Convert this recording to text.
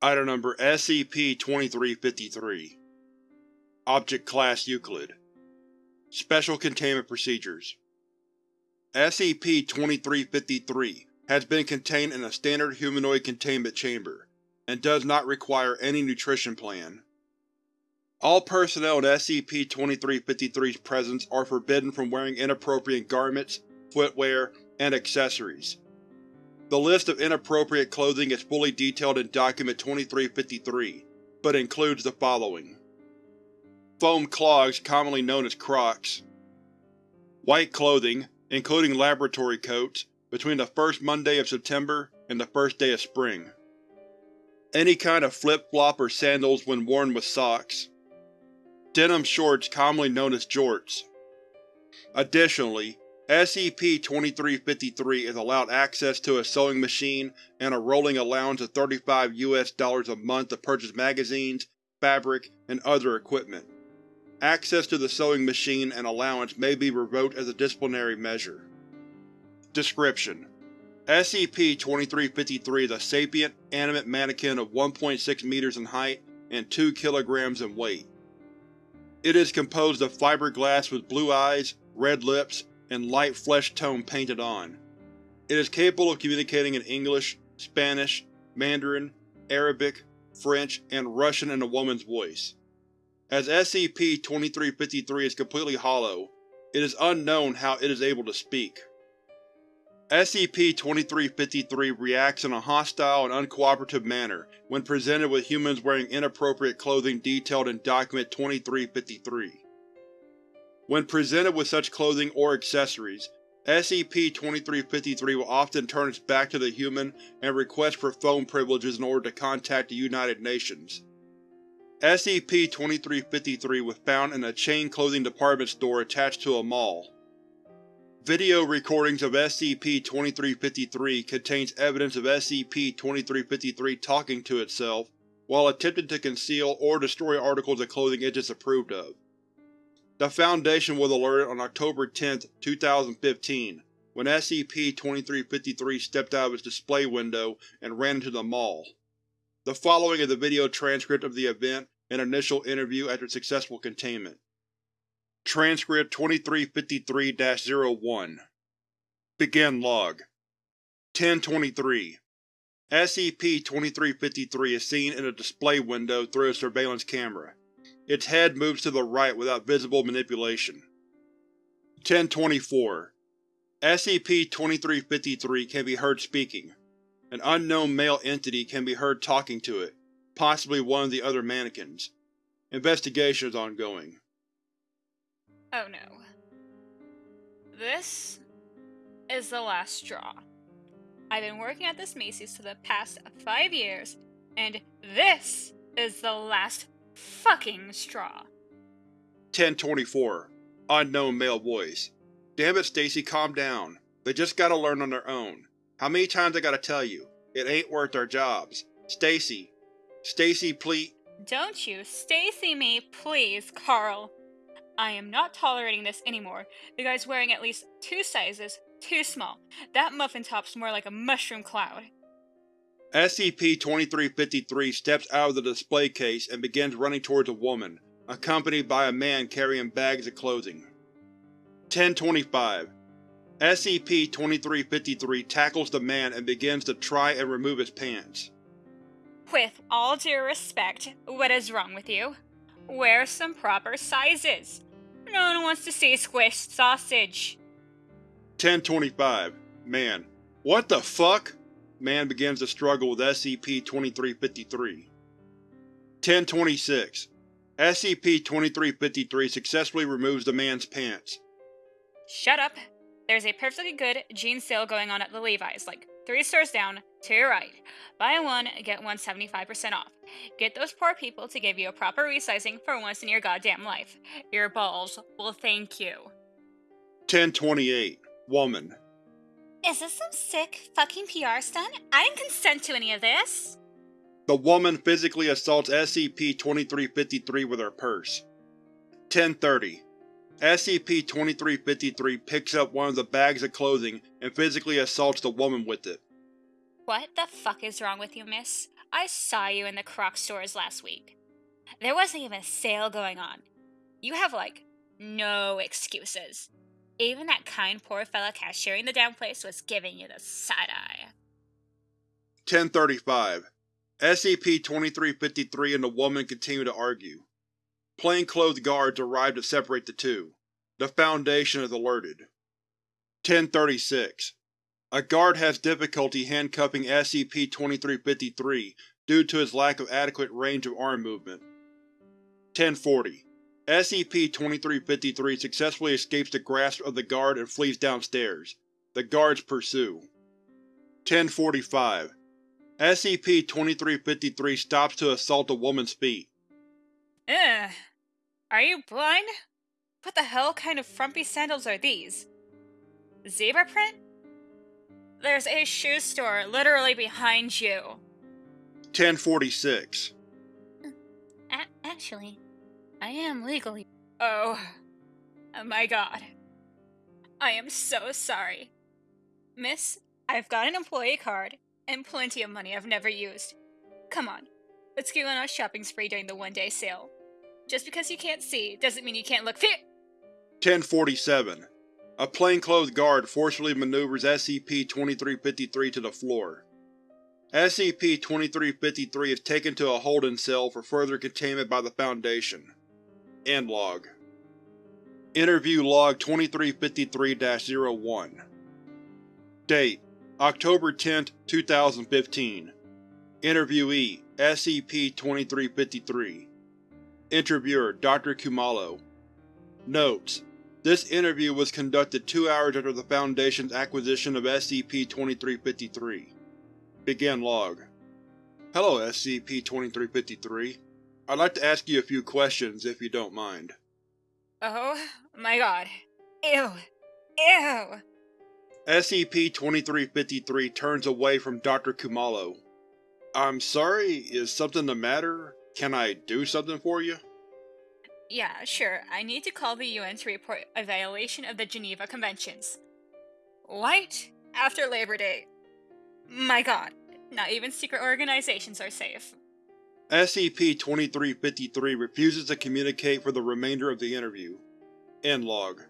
Item number SCP-2353 Object Class Euclid Special Containment Procedures SCP-2353 has been contained in a standard humanoid containment chamber, and does not require any nutrition plan. All personnel in SCP-2353's presence are forbidden from wearing inappropriate garments, footwear, and accessories. The list of inappropriate clothing is fully detailed in Document 2353, but includes the following. Foam clogs commonly known as Crocs. White clothing, including laboratory coats, between the first Monday of September and the first day of spring. Any kind of flip-flop or sandals when worn with socks. Denim shorts commonly known as jorts. Additionally, SCP-2353 is allowed access to a sewing machine and a rolling allowance of 35 US dollars a month to purchase magazines, fabric, and other equipment. Access to the sewing machine and allowance may be revoked as a disciplinary measure. Description: SCP-2353 is a sapient, animate mannequin of 1.6 meters in height and 2 kilograms in weight. It is composed of fiberglass with blue eyes, red lips, and light flesh tone painted on. It is capable of communicating in English, Spanish, Mandarin, Arabic, French, and Russian in a woman's voice. As SCP-2353 is completely hollow, it is unknown how it is able to speak. SCP-2353 reacts in a hostile and uncooperative manner when presented with humans wearing inappropriate clothing detailed in Document 2353. When presented with such clothing or accessories, SCP-2353 will often turn its back to the human and request for phone privileges in order to contact the United Nations. SCP-2353 was found in a chain clothing department store attached to a mall. Video recordings of SCP-2353 contains evidence of SCP-2353 talking to itself while attempting to conceal or destroy articles of clothing it disapproved of. The Foundation was alerted on October 10, 2015, when SCP-2353 stepped out of its display window and ran into the mall. The following is the video transcript of the event and initial interview after successful containment. Transcript 2353-01 Begin Log 1023 SCP-2353 is seen in a display window through a surveillance camera. Its head moves to the right without visible manipulation. 1024 SCP-2353 can be heard speaking. An unknown male entity can be heard talking to it, possibly one of the other mannequins. Investigation is ongoing. Oh no. This is the last straw. I've been working at this Macy's for the past five years, and this is the last fucking straw. 1024 Unknown male voice. Damn it, Stacy, calm down. They just gotta learn on their own. How many times I gotta tell you? It ain't worth their jobs. Stacy. Stacy, please. Don't you Stacy me, please, Carl. I am not tolerating this anymore. The guy's wearing at least two sizes too small. That muffin top's more like a mushroom cloud. SCP-2353 steps out of the display case and begins running towards a woman, accompanied by a man carrying bags of clothing. 1025 SCP-2353 tackles the man and begins to try and remove his pants. With all due respect, what is wrong with you? Wear some proper sizes. No one wants to see squished sausage. 1025 Man. What the fuck? Man begins to struggle with SCP-2353. 1026 SCP-2353 successfully removes the man's pants. Shut up. There's a perfectly good jean sale going on at the Levi's, like three stores down, to your right. Buy one, get one 75% off. Get those poor people to give you a proper resizing for once in your goddamn life. Your balls will thank you. 1028 Woman Is this some sick fucking PR stunt? I didn't consent to any of this. The woman physically assaults SCP-2353 with her purse. 1030 SCP-2353 picks up one of the bags of clothing and physically assaults the woman with it. What the fuck is wrong with you, miss? I saw you in the Croc stores last week. There wasn't even a sale going on. You have, like, no excuses. Even that kind poor fella cashier in the damn place was giving you the side eye. 1035. SCP-2353 and the woman continue to argue. Plainclothes guards arrive to separate the two. The Foundation is alerted. 1036. A guard has difficulty handcuffing SCP-2353 due to his lack of adequate range of arm movement. 1040. SCP-2353 successfully escapes the grasp of the guard and flees downstairs. The guards pursue. 1045. SCP-2353 stops to assault a woman's feet. Ugh. Are you blind? What the hell kind of frumpy sandals are these? Zebra print? There's a shoe store literally behind you. 1046. A- uh, actually, I am legally. Oh. oh my god. I am so sorry. Miss, I've got an employee card and plenty of money I've never used. Come on, let's go on our shopping spree during the one day sale. Just because you can't see doesn't mean you can't look fit. 1047. A plainclothes guard forcefully maneuvers SCP-2353 to the floor. SCP-2353 is taken to a holding cell for further containment by the Foundation. End log. Interview Log 2353-01 Date: October 10, 2015 Interviewee: SCP-2353 Interviewer: Dr. Kumalo Notes: This interview was conducted two hours after the Foundation's acquisition of SCP-2353. Begin log. Hello, SCP-2353. I'd like to ask you a few questions, if you don't mind. Oh my god. Ew. Ew. SCP-2353 turns away from Dr. Kumalo. I'm sorry, is something the matter? Can I do something for you? Yeah, sure. I need to call the UN to report a violation of the Geneva Conventions. Right after Labor Day. My god, not even secret organizations are safe. SCP-2353 refuses to communicate for the remainder of the interview. End log.